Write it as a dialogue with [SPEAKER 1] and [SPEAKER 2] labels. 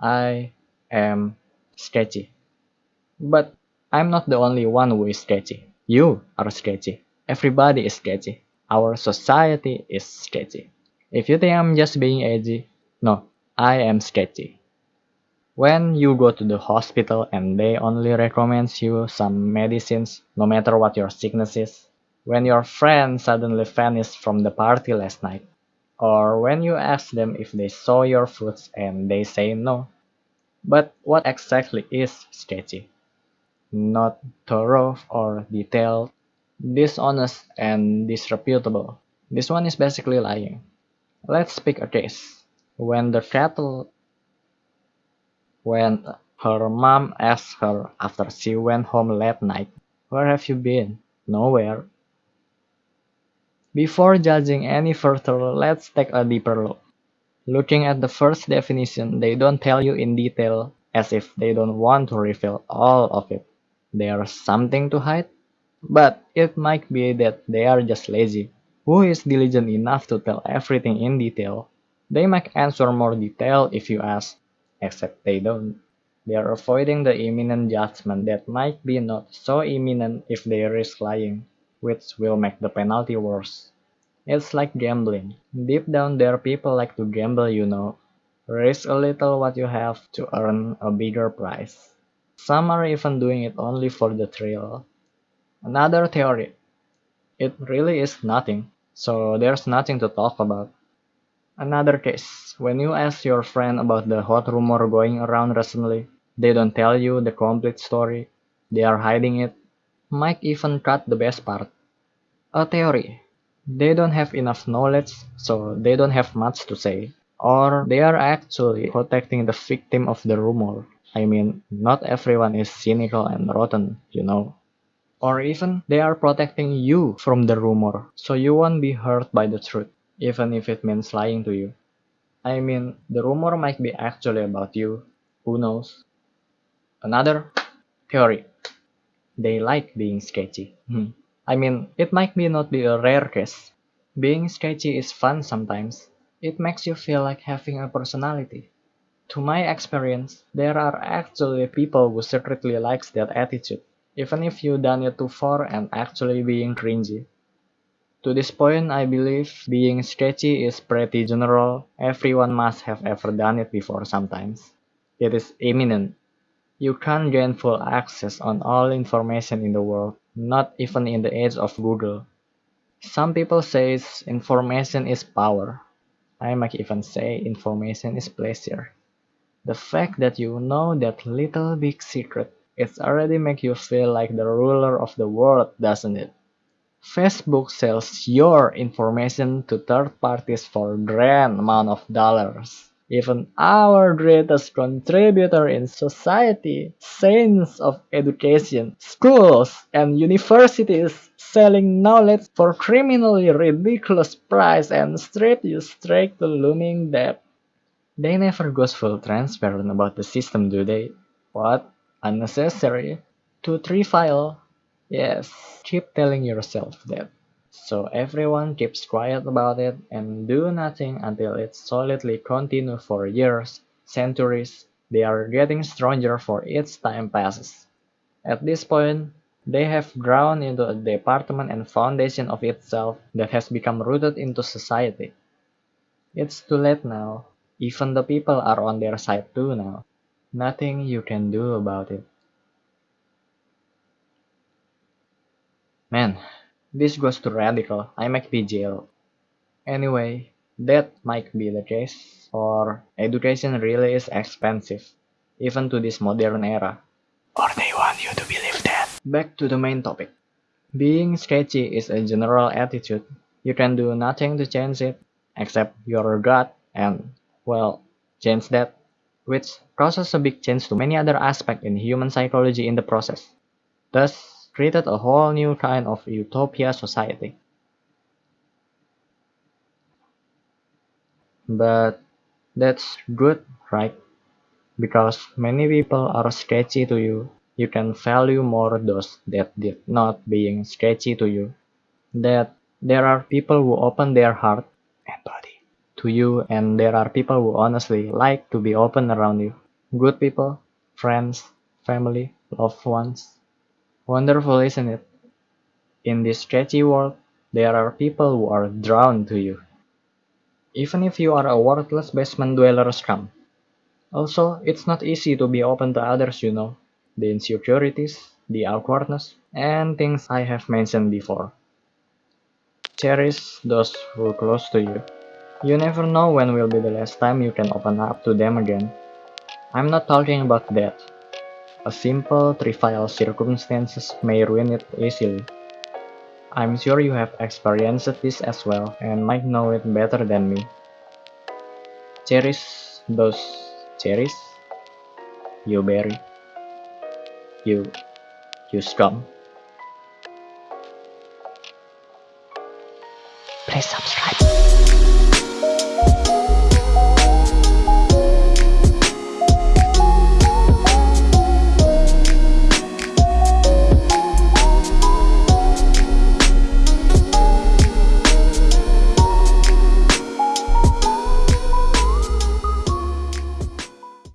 [SPEAKER 1] I am sketchy. But I'm not the only one who is sketchy. You are sketchy. Everybody is sketchy. Our society is sketchy. If you think I'm just being edgy, no, I am sketchy. When you go to the hospital and they only recommend you some medicines no matter what your sickness is, when your friend suddenly vanished from the party last night, or when you ask them if they saw your foods and they say no. But what exactly is sketchy? Not thorough or detailed, dishonest and disreputable. This one is basically lying. Let's pick a case. When the cattle when her mom asked her after she went home late night, Where have you been? Nowhere. Before judging any further, let's take a deeper look. Looking at the first definition, they don't tell you in detail as if they don't want to reveal all of it. There's something to hide? But it might be that they are just lazy. Who is diligent enough to tell everything in detail? They might answer more detail if you ask, except they don't. They are avoiding the imminent judgment that might be not so imminent if they risk lying, which will make the penalty worse. It's like gambling. Deep down there people like to gamble you know. Risk a little what you have to earn a bigger prize. Some are even doing it only for the thrill. Another theory. It really is nothing, so there's nothing to talk about. Another case, when you ask your friend about the hot rumor going around recently, they don't tell you the complete story, they are hiding it, might even cut the best part. A theory. They don't have enough knowledge, so they don't have much to say. Or they are actually protecting the victim of the rumor. I mean, not everyone is cynical and rotten, you know. Or even they are protecting you from the rumor, so you won't be hurt by the truth even if it means lying to you. I mean, the rumor might be actually about you. Who knows? Another theory. They like being sketchy. Hmm. I mean, it might be not be a rare case. Being sketchy is fun sometimes. It makes you feel like having a personality. To my experience, there are actually people who secretly likes that attitude, even if you done it too far and actually being cringy. To this point, I believe being sketchy is pretty general. Everyone must have ever done it before sometimes. It is imminent. You can't gain full access on all information in the world, not even in the age of Google. Some people say information is power. I might even say information is pleasure. The fact that you know that little big secret, it's already make you feel like the ruler of the world, doesn't it? Facebook sells your information to third parties for grand amount of dollars. Even our greatest contributor in society, saints of education, schools and universities selling knowledge for criminally ridiculous price and strip you straight to looming debt. They never goes full transparent about the system, do they? What? Unnecessary? Too trivial? Yes, keep telling yourself that. So everyone keeps quiet about it and do nothing until it solidly continue for years, centuries, they are getting stronger for each time passes. At this point, they have grown into a department and foundation of itself that has become rooted into society. It's too late now. Even the people are on their side too now. Nothing you can do about it. Man, this goes too radical. I might be jailed. Anyway, that might be the case, or education really is expensive, even to this modern era.
[SPEAKER 2] Or they want you to believe that.
[SPEAKER 1] Back to the main topic. Being sketchy is a general attitude. You can do nothing to change it, except your gut and, well, change that, which causes a big change to many other aspects in human psychology in the process. Thus, created a whole new kind of utopia society. But that's good, right? Because many people are sketchy to you, you can value more those that did not being sketchy to you. That there are people who open their heart
[SPEAKER 2] and body
[SPEAKER 1] to you and there are people who honestly like to be open around you. Good people, friends, family, loved ones. Wonderful, isn't it? In this sketchy world, there are people who are drawn to you. Even if you are a worthless basement dweller scum. Also, it's not easy to be open to others, you know. The insecurities, the awkwardness, and things I have mentioned before. Cherish those who are close to you. You never know when will be the last time you can open up to them again. I'm not talking about that. A simple, trivial circumstances may ruin it easily. I'm sure you have experienced this as well and might know it better than me. Cherish those cherries you berry. You, you scum.
[SPEAKER 2] Please subscribe.